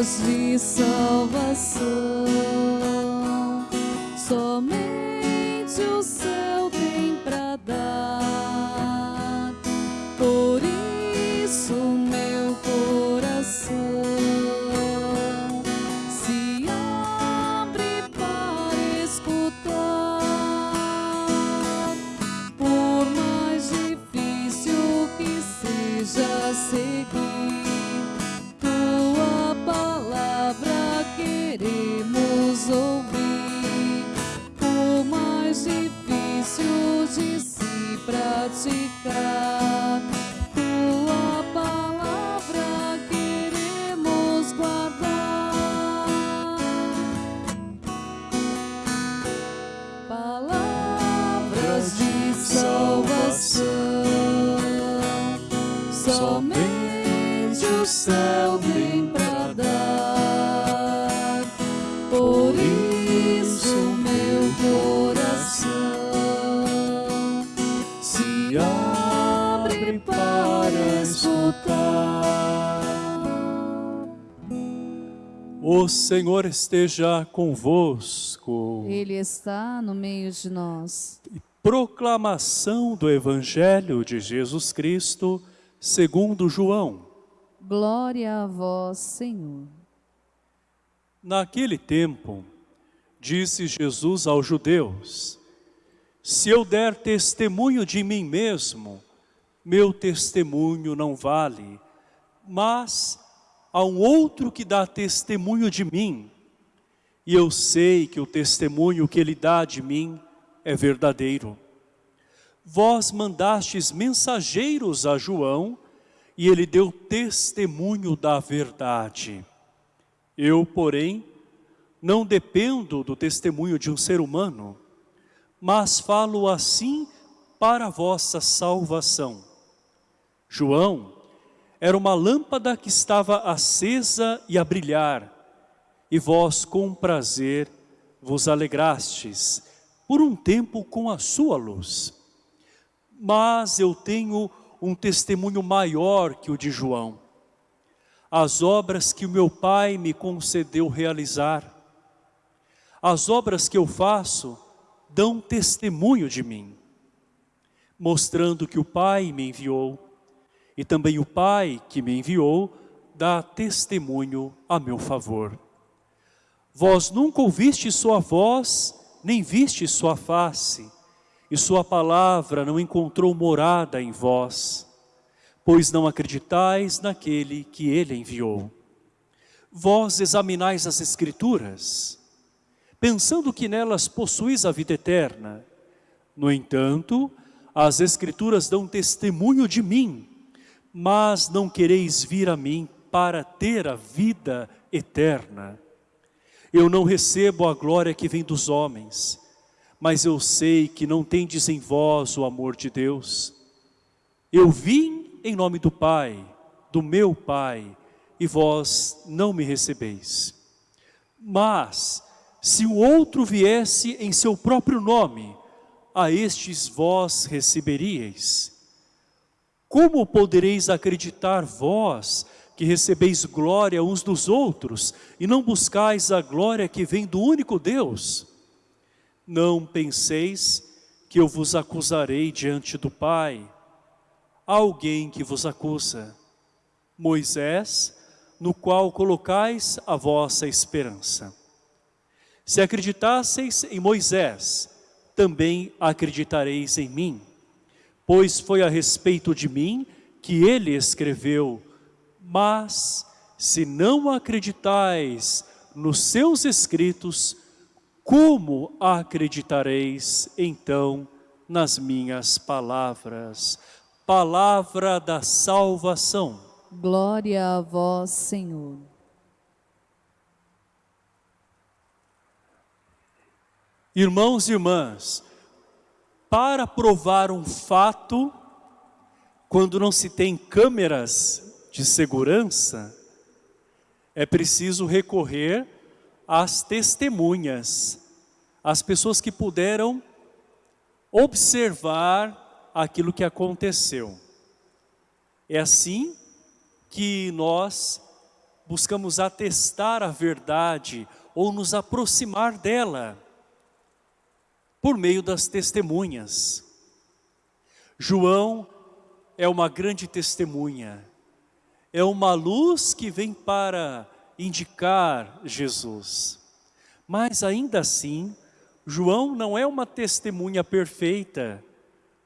palavras de salvação. Somente o praticar, Senhor esteja convosco. Ele está no meio de nós. Proclamação do Evangelho de Jesus Cristo, segundo João. Glória a vós, Senhor. Naquele tempo, disse Jesus aos judeus, Se eu der testemunho de mim mesmo, meu testemunho não vale, mas há um outro que dá testemunho de mim, e eu sei que o testemunho que ele dá de mim é verdadeiro. Vós mandastes mensageiros a João, e ele deu testemunho da verdade. Eu, porém, não dependo do testemunho de um ser humano, mas falo assim para vossa salvação. João era uma lâmpada que estava acesa e a brilhar, e vós com prazer vos alegrastes por um tempo com a sua luz. Mas eu tenho um testemunho maior que o de João. As obras que o meu Pai me concedeu realizar, as obras que eu faço dão testemunho de mim, mostrando que o Pai me enviou, e também o Pai que me enviou dá testemunho a meu favor. Vós nunca ouviste sua voz, nem viste sua face, e sua palavra não encontrou morada em vós, pois não acreditais naquele que ele enviou. Vós examinais as Escrituras, pensando que nelas possuís a vida eterna. No entanto, as Escrituras dão testemunho de mim, mas não quereis vir a mim para ter a vida eterna. Eu não recebo a glória que vem dos homens, mas eu sei que não tendes em vós o amor de Deus. Eu vim em nome do Pai, do meu Pai, e vós não me recebeis. Mas, se o outro viesse em seu próprio nome, a estes vós receberíeis. Como podereis acreditar vós que recebeis glória uns dos outros e não buscais a glória que vem do único Deus? Não penseis que eu vos acusarei diante do Pai. Há alguém que vos acusa, Moisés, no qual colocais a vossa esperança. Se acreditasseis em Moisés, também acreditareis em mim, pois foi a respeito de mim que ele escreveu. Mas, se não acreditais nos seus escritos, como acreditareis então nas minhas palavras? Palavra da salvação. Glória a vós, Senhor. Irmãos e irmãs, para provar um fato, quando não se tem câmeras de segurança, é preciso recorrer às testemunhas, às pessoas que puderam observar aquilo que aconteceu. É assim que nós buscamos atestar a verdade ou nos aproximar dela por meio das testemunhas. João é uma grande testemunha, é uma luz que vem para indicar Jesus. Mas ainda assim, João não é uma testemunha perfeita,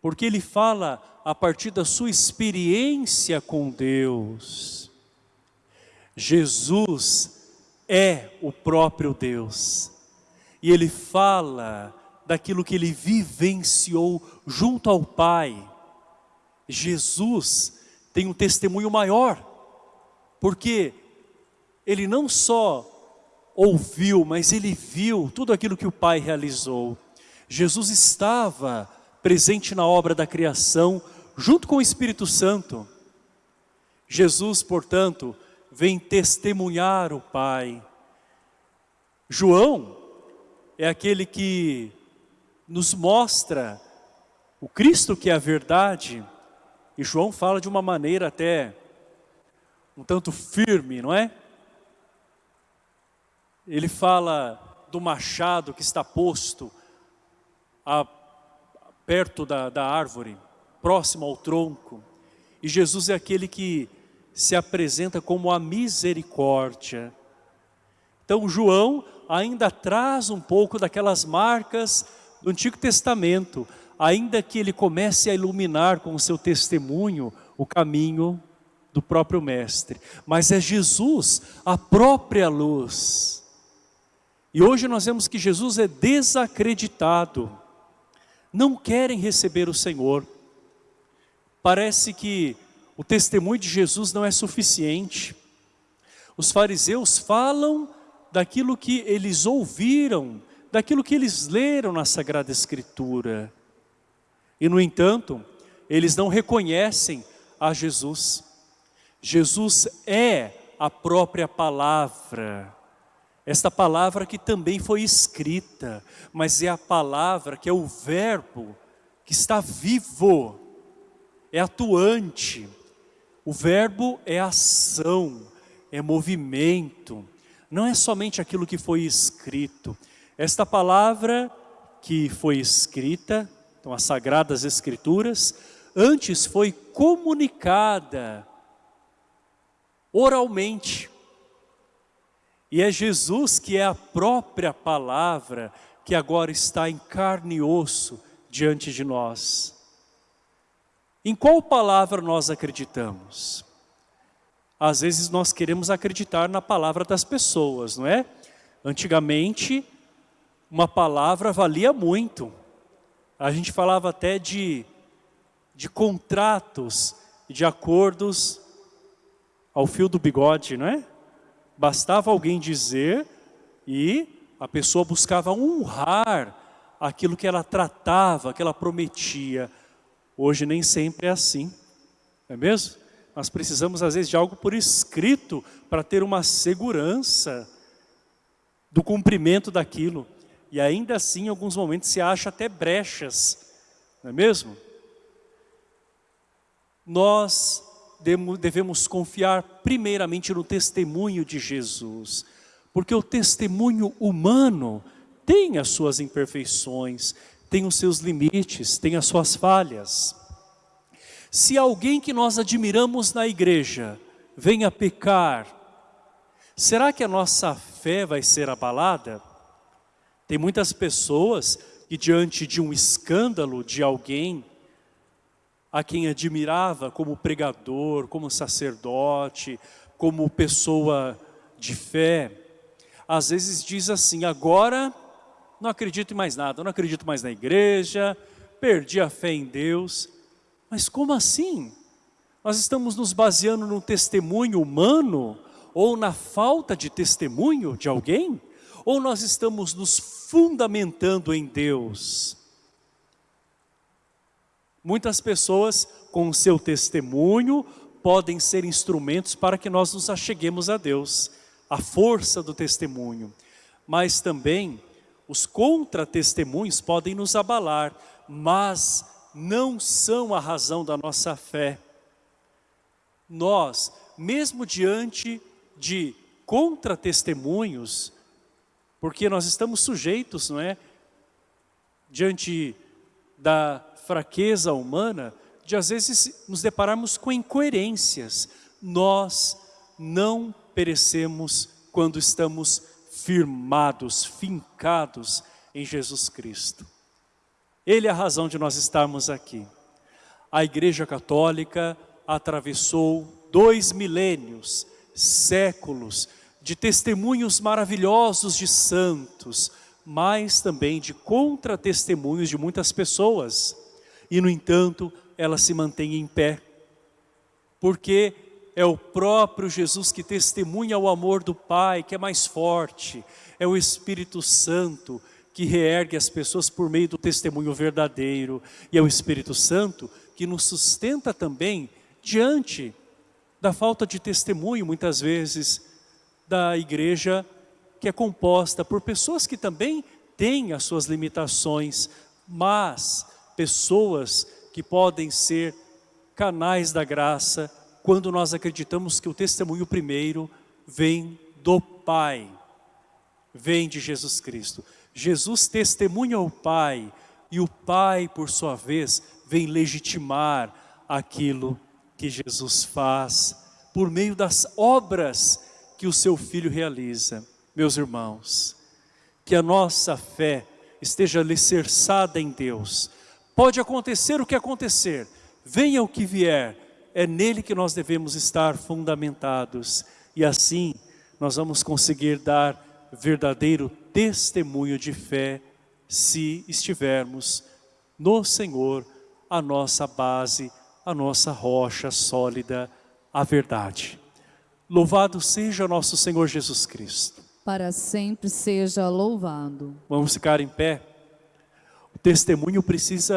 porque ele fala a partir da sua experiência com Deus. Jesus é o próprio Deus. E ele fala daquilo que ele vivenciou junto ao Pai. Jesus tem um testemunho maior, porque ele não só ouviu, mas ele viu tudo aquilo que o Pai realizou. Jesus estava presente na obra da criação, junto com o Espírito Santo. Jesus, portanto, vem testemunhar o Pai. João é aquele que nos mostra o Cristo que é a verdade, e João fala de uma maneira até um tanto firme, não é? Ele fala do machado que está posto a, perto da, da árvore, próximo ao tronco. E Jesus é aquele que se apresenta como a misericórdia. Então João ainda traz um pouco daquelas marcas do Antigo Testamento, ainda que ele comece a iluminar com o seu testemunho o caminho do próprio Mestre. Mas é Jesus, a própria luz. E hoje nós vemos que Jesus é desacreditado. Não querem receber o Senhor. Parece que o testemunho de Jesus não é suficiente. Os fariseus falam daquilo que eles ouviram, daquilo que eles leram na Sagrada Escritura. E no entanto, eles não reconhecem a Jesus. Jesus é a própria palavra. Esta palavra que também foi escrita, mas é a palavra que é o verbo que está vivo, é atuante. O verbo é ação, é movimento, não é somente aquilo que foi escrito. Esta palavra que foi escrita, então as Sagradas Escrituras, antes foi comunicada oralmente. E é Jesus que é a própria palavra que agora está em carne e osso diante de nós. Em qual palavra nós acreditamos? Às vezes nós queremos acreditar na palavra das pessoas, não é? Antigamente, uma palavra valia muito. A gente falava até de, de contratos, de acordos ao fio do bigode, não é? Bastava alguém dizer e a pessoa buscava honrar aquilo que ela tratava, que ela prometia. Hoje nem sempre é assim, não é mesmo? Nós precisamos às vezes de algo por escrito para ter uma segurança do cumprimento daquilo. E ainda assim, em alguns momentos, se acha até brechas, não é mesmo? Nós devemos confiar primeiramente no testemunho de Jesus, porque o testemunho humano tem as suas imperfeições, tem os seus limites, tem as suas falhas. Se alguém que nós admiramos na igreja venha pecar, será que a nossa fé vai ser abalada? Tem muitas pessoas que diante de um escândalo de alguém, a quem admirava como pregador, como sacerdote, como pessoa de fé, às vezes diz assim, agora não acredito em mais nada, não acredito mais na igreja, perdi a fé em Deus. Mas como assim? Nós estamos nos baseando no testemunho humano ou na falta de testemunho de alguém? Ou nós estamos nos fundamentando em Deus? Muitas pessoas com o seu testemunho podem ser instrumentos para que nós nos acheguemos a Deus, a força do testemunho. Mas também os contra-testemunhos podem nos abalar, mas não são a razão da nossa fé. Nós, mesmo diante de contra-testemunhos, porque nós estamos sujeitos, não é? Diante da fraqueza humana, de às vezes nos depararmos com incoerências. Nós não perecemos quando estamos firmados, fincados em Jesus Cristo. Ele é a razão de nós estarmos aqui. A Igreja Católica atravessou dois milênios, séculos, de testemunhos maravilhosos de santos, mas também de contra-testemunhos de muitas pessoas. E, no entanto, ela se mantém em pé. Porque é o próprio Jesus que testemunha o amor do Pai, que é mais forte. É o Espírito Santo que reergue as pessoas por meio do testemunho verdadeiro. E é o Espírito Santo que nos sustenta também diante da falta de testemunho, muitas vezes, da igreja que é composta por pessoas que também têm as suas limitações, mas pessoas que podem ser canais da graça quando nós acreditamos que o testemunho primeiro vem do Pai, vem de Jesus Cristo. Jesus testemunha ao Pai e o Pai, por sua vez, vem legitimar aquilo que Jesus faz por meio das obras que o seu Filho realiza. Meus irmãos, que a nossa fé esteja alicerçada em Deus. Pode acontecer o que acontecer, venha o que vier, é nele que nós devemos estar fundamentados. E assim, nós vamos conseguir dar verdadeiro testemunho de fé, se estivermos no Senhor, a nossa base, a nossa rocha sólida, a verdade. Louvado seja nosso Senhor Jesus Cristo. Para sempre seja louvado. Vamos ficar em pé. O testemunho precisa